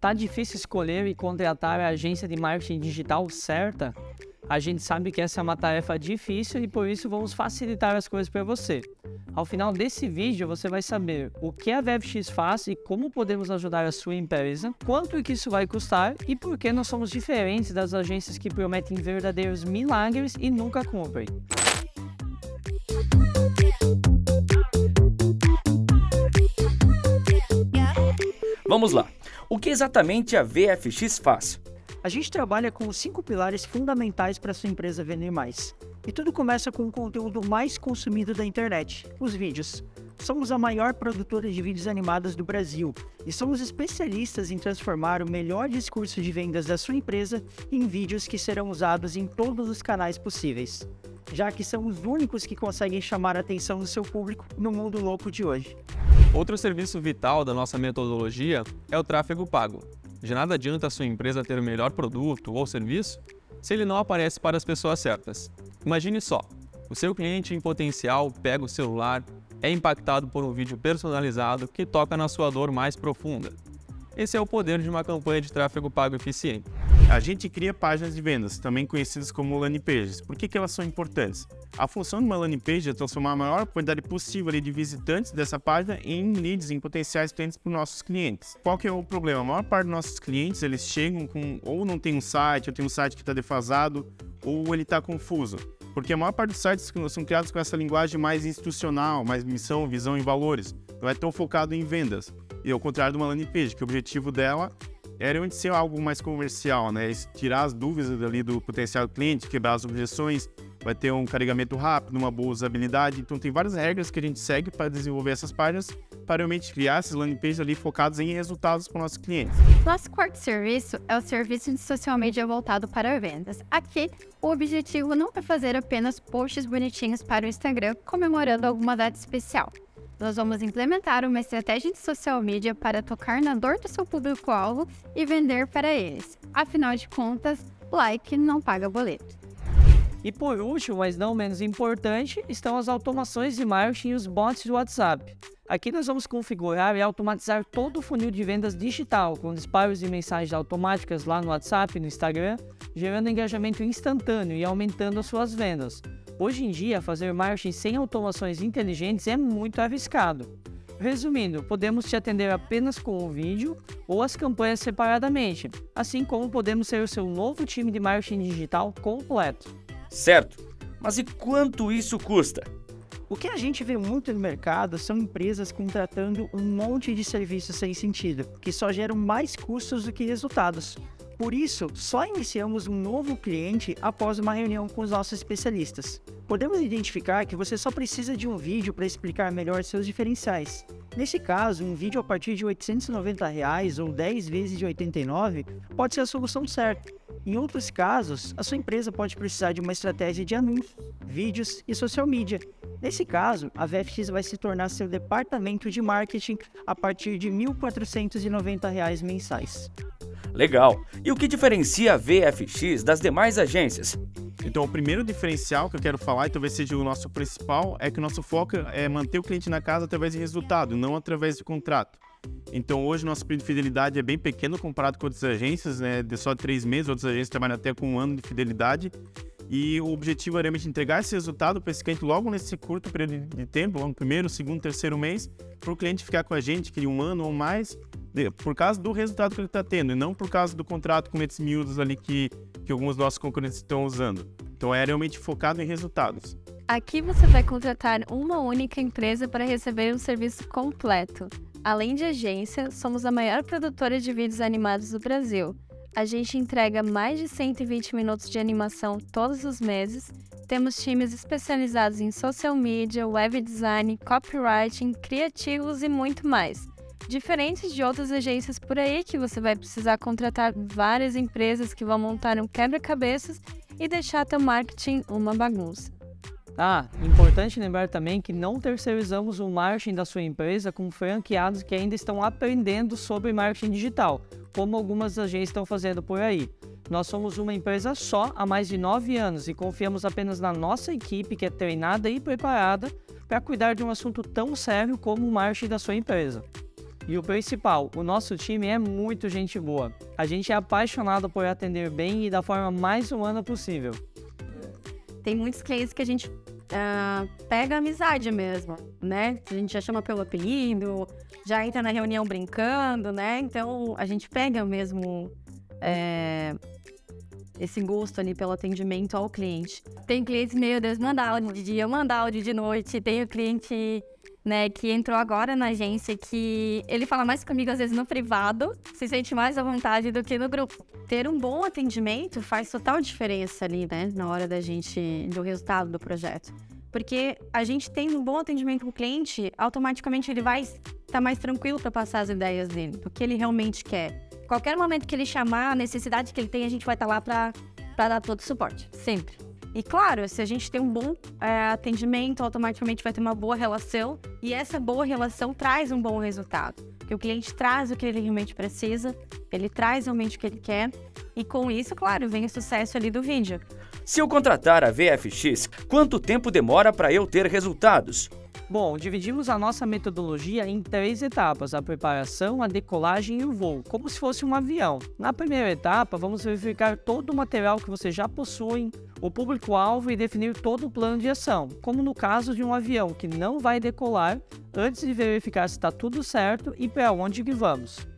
Tá difícil escolher e contratar a agência de marketing digital certa? A gente sabe que essa é uma tarefa difícil e por isso vamos facilitar as coisas para você. Ao final desse vídeo você vai saber o que a VFX faz e como podemos ajudar a sua empresa, quanto que isso vai custar e por que nós somos diferentes das agências que prometem verdadeiros milagres e nunca cumprem. Vamos lá. O que exatamente a VFX faz? A gente trabalha com os cinco pilares fundamentais para sua empresa vender mais. E tudo começa com o conteúdo mais consumido da internet, os vídeos. Somos a maior produtora de vídeos animados do Brasil e somos especialistas em transformar o melhor discurso de vendas da sua empresa em vídeos que serão usados em todos os canais possíveis, já que são os únicos que conseguem chamar a atenção do seu público no mundo louco de hoje. Outro serviço vital da nossa metodologia é o tráfego pago. De nada adianta a sua empresa ter o melhor produto ou serviço se ele não aparece para as pessoas certas. Imagine só, o seu cliente em potencial pega o celular, é impactado por um vídeo personalizado que toca na sua dor mais profunda. Esse é o poder de uma campanha de tráfego pago eficiente. A gente cria páginas de vendas, também conhecidas como landing pages. Por que, que elas são importantes? A função de uma landing page é transformar a maior quantidade possível de visitantes dessa página em leads, em potenciais clientes para os nossos clientes. Qual que é o problema? A maior parte dos nossos clientes, eles chegam com ou não tem um site, ou tem um site que está defasado, ou ele está confuso. Porque a maior parte dos sites são criados com essa linguagem mais institucional, mais missão, visão e valores. Não é tão focado em vendas. E ao contrário de uma landing page, que o objetivo dela era onde ser algo mais comercial, né? Tirar as dúvidas ali do potencial cliente, quebrar as objeções, vai ter um carregamento rápido, uma boa usabilidade. Então tem várias regras que a gente segue para desenvolver essas páginas, para realmente criar esses landing pages ali focados em resultados para os nossos clientes. Nosso quarto serviço é o serviço de social media voltado para vendas. Aqui, o objetivo não é fazer apenas posts bonitinhos para o Instagram comemorando alguma data especial nós vamos implementar uma estratégia de social media para tocar na dor do seu público-alvo e vender para eles. Afinal de contas, like não paga boleto. E por último, mas não menos importante, estão as automações de marketing e os bots do WhatsApp. Aqui nós vamos configurar e automatizar todo o funil de vendas digital, com disparos de mensagens automáticas lá no WhatsApp e no Instagram, gerando engajamento instantâneo e aumentando as suas vendas. Hoje em dia, fazer marketing sem automações inteligentes é muito arriscado. Resumindo, podemos te atender apenas com o vídeo ou as campanhas separadamente, assim como podemos ser o seu novo time de marketing digital completo. Certo, mas e quanto isso custa? O que a gente vê muito no mercado são empresas contratando um monte de serviços sem sentido, que só geram mais custos do que resultados. Por isso, só iniciamos um novo cliente após uma reunião com os nossos especialistas. Podemos identificar que você só precisa de um vídeo para explicar melhor seus diferenciais. Nesse caso, um vídeo a partir de 890 reais ou 10 vezes de R$ 89 pode ser a solução certa. Em outros casos, a sua empresa pode precisar de uma estratégia de anúncios, vídeos e social media. Nesse caso, a VFX vai se tornar seu departamento de marketing a partir de R$ 1.490 mensais. Legal. E o que diferencia a VFX das demais agências? Então, o primeiro diferencial que eu quero falar, e talvez seja o nosso principal, é que o nosso foco é manter o cliente na casa através de resultado, não através de contrato. Então, hoje, nosso período de fidelidade é bem pequeno comparado com outras agências, né? De só três meses, outras agências trabalham até com um ano de fidelidade. E o objetivo é realmente entregar esse resultado para esse cliente logo nesse curto período de tempo, no primeiro, segundo, terceiro mês, para o cliente ficar com a gente, que um ano ou mais, por causa do resultado que ele está tendo, e não por causa do contrato com esses miúdos ali que, que alguns nossos concorrentes estão usando. Então é realmente focado em resultados. Aqui você vai contratar uma única empresa para receber um serviço completo. Além de agência, somos a maior produtora de vídeos animados do Brasil. A gente entrega mais de 120 minutos de animação todos os meses. Temos times especializados em social media, web design, copywriting, criativos e muito mais. Diferente de outras agências por aí que você vai precisar contratar várias empresas que vão montar um quebra-cabeças e deixar teu marketing uma bagunça. Ah, importante lembrar também que não terceirizamos o marketing da sua empresa com franqueados que ainda estão aprendendo sobre marketing digital, como algumas agências estão fazendo por aí. Nós somos uma empresa só há mais de nove anos e confiamos apenas na nossa equipe que é treinada e preparada para cuidar de um assunto tão sério como o marketing da sua empresa. E o principal, o nosso time é muito gente boa. A gente é apaixonado por atender bem e da forma mais humana possível. Tem muitos clientes que a gente uh, pega amizade mesmo, né? A gente já chama pelo apelido, já entra na reunião brincando, né? Então a gente pega mesmo é, esse gosto ali pelo atendimento ao cliente. Tem clientes, meu Deus, manda áudio de dia, manda áudio de noite. Tem o cliente né, que entrou agora na agência, que ele fala mais comigo às vezes no privado, se sente mais à vontade do que no grupo. Ter um bom atendimento faz total diferença ali, né, na hora da gente, do resultado do projeto. Porque a gente tem um bom atendimento com o cliente, automaticamente ele vai estar tá mais tranquilo para passar as ideias dele, do que ele realmente quer. Qualquer momento que ele chamar, a necessidade que ele tem, a gente vai estar tá lá para dar todo o suporte, sempre. E claro, se a gente tem um bom é, atendimento, automaticamente vai ter uma boa relação e essa boa relação traz um bom resultado. Porque o cliente traz o que ele realmente precisa, ele traz realmente o que ele quer e com isso, claro, vem o sucesso ali do vídeo. Se eu contratar a VFX, quanto tempo demora para eu ter resultados? Bom, dividimos a nossa metodologia em três etapas: a preparação, a decolagem e o voo, como se fosse um avião. Na primeira etapa, vamos verificar todo o material que você já possui, o público-alvo e definir todo o plano de ação, como no caso de um avião que não vai decolar, antes de verificar se está tudo certo e para onde que vamos.